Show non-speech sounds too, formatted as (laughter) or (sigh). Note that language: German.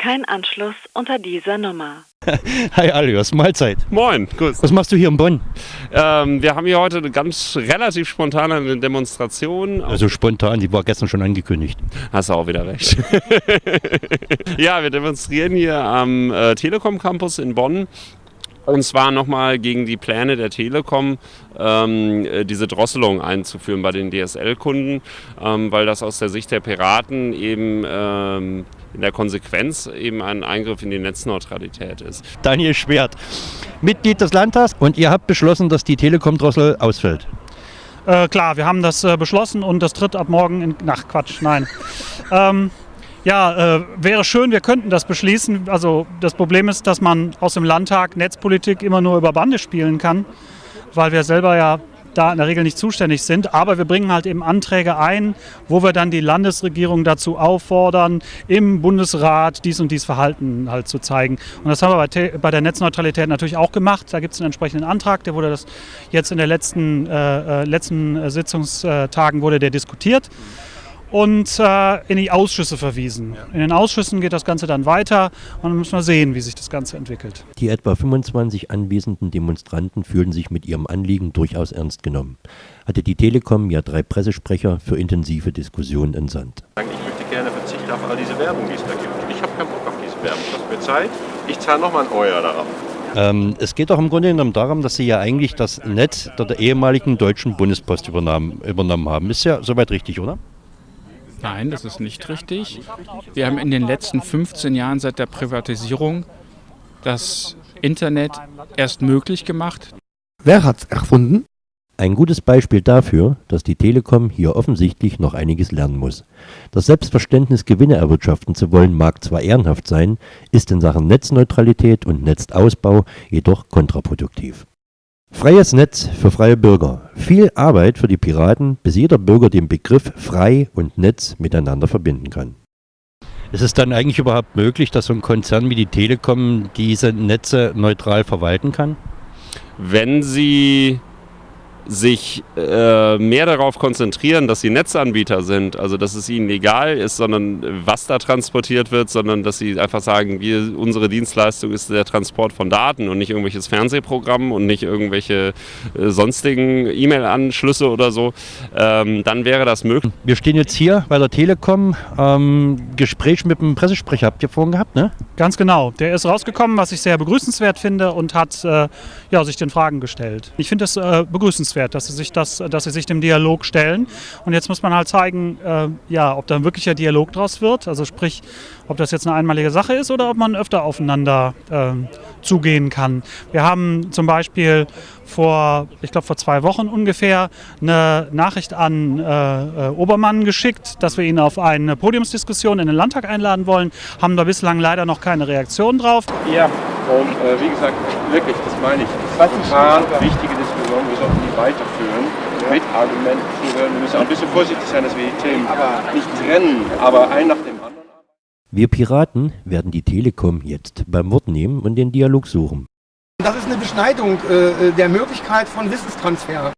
kein Anschluss unter dieser Nummer. (laughs) Hi Alios, Mahlzeit. Moin, grüß. Was machst du hier in Bonn? Ähm, wir haben hier heute eine ganz relativ spontane Demonstration. Also spontan, die war gestern schon angekündigt. Hast du auch wieder recht. (laughs) ja, wir demonstrieren hier am äh, Telekom Campus in Bonn und zwar nochmal gegen die Pläne der Telekom, ähm, äh, diese Drosselung einzuführen bei den DSL-Kunden, ähm, weil das aus der Sicht der Piraten eben ähm, in der Konsequenz eben ein Eingriff in die Netzneutralität ist. Daniel Schwert, Mitglied des Landtags und ihr habt beschlossen, dass die Telekom-Drossel ausfällt. Äh, klar, wir haben das äh, beschlossen und das tritt ab morgen in. Ach Quatsch, nein. Ja, äh, wäre schön, wir könnten das beschließen. Also das Problem ist, dass man aus dem Landtag Netzpolitik immer nur über Bande spielen kann, weil wir selber ja da in der Regel nicht zuständig sind. Aber wir bringen halt eben Anträge ein, wo wir dann die Landesregierung dazu auffordern, im Bundesrat dies und dies Verhalten halt zu zeigen. Und das haben wir bei, bei der Netzneutralität natürlich auch gemacht. Da gibt es einen entsprechenden Antrag, der wurde das jetzt in den letzten, äh, äh letzten Sitzungstagen wurde der diskutiert und äh, in die Ausschüsse verwiesen. Ja. In den Ausschüssen geht das Ganze dann weiter und dann müssen wir sehen, wie sich das Ganze entwickelt. Die etwa 25 anwesenden Demonstranten fühlen sich mit ihrem Anliegen durchaus ernst genommen. Hatte die Telekom ja drei Pressesprecher für intensive Diskussionen entsandt. Ich möchte gerne verzichten auf all diese Werbung, die es da gibt. Ich habe keinen Bock auf diese Werbung. Lasst mir Zeit. Ich zahle nochmal ein Euro darauf. Ähm, es geht doch im Grunde genommen darum, dass Sie ja eigentlich das Netz der ehemaligen deutschen Bundespost übernommen haben. Ist ja soweit richtig, oder? Nein, das ist nicht richtig. Wir haben in den letzten 15 Jahren seit der Privatisierung das Internet erst möglich gemacht. Wer hat es erfunden? Ein gutes Beispiel dafür, dass die Telekom hier offensichtlich noch einiges lernen muss. Das Selbstverständnis, Gewinne erwirtschaften zu wollen, mag zwar ehrenhaft sein, ist in Sachen Netzneutralität und Netzausbau jedoch kontraproduktiv. Freies Netz für freie Bürger. Viel Arbeit für die Piraten, bis jeder Bürger den Begriff frei und Netz miteinander verbinden kann. Ist es dann eigentlich überhaupt möglich, dass so ein Konzern wie die Telekom diese Netze neutral verwalten kann? Wenn sie sich äh, mehr darauf konzentrieren, dass sie Netzanbieter sind, also dass es ihnen egal ist, sondern was da transportiert wird, sondern dass sie einfach sagen, wir, unsere Dienstleistung ist der Transport von Daten und nicht irgendwelches Fernsehprogramm und nicht irgendwelche äh, sonstigen E-Mail-Anschlüsse oder so, ähm, dann wäre das möglich. Wir stehen jetzt hier bei der Telekom, ähm, Gespräch mit dem Pressesprecher habt ihr vorhin gehabt, ne? Ganz genau, der ist rausgekommen, was ich sehr begrüßenswert finde und hat äh, ja, sich den Fragen gestellt. Ich finde es äh, begrüßenswert wünschenswert, dass sie sich, das, dass sie sich dem Dialog stellen. Und jetzt muss man halt zeigen, äh, ja, ob da ein wirklicher Dialog draus wird. Also sprich, ob das jetzt eine einmalige Sache ist oder ob man öfter aufeinander äh, zugehen kann. Wir haben zum Beispiel vor, ich glaube vor zwei Wochen ungefähr, eine Nachricht an äh, äh, Obermann geschickt, dass wir ihn auf eine Podiumsdiskussion in den Landtag einladen wollen. Haben da bislang leider noch keine Reaktion drauf. Ja, und äh, wie gesagt, wirklich, das meine ich. Das ist eine wichtige Diskussion. Weiterführen mit Argumenten. Wir müssen auch ein bisschen vorsichtig sein, dass wir die Themen nicht trennen, aber ein nach dem anderen. Wir Piraten werden die Telekom jetzt beim Wort nehmen und den Dialog suchen. Das ist eine Beschneidung äh, der Möglichkeit von Wissenstransfer.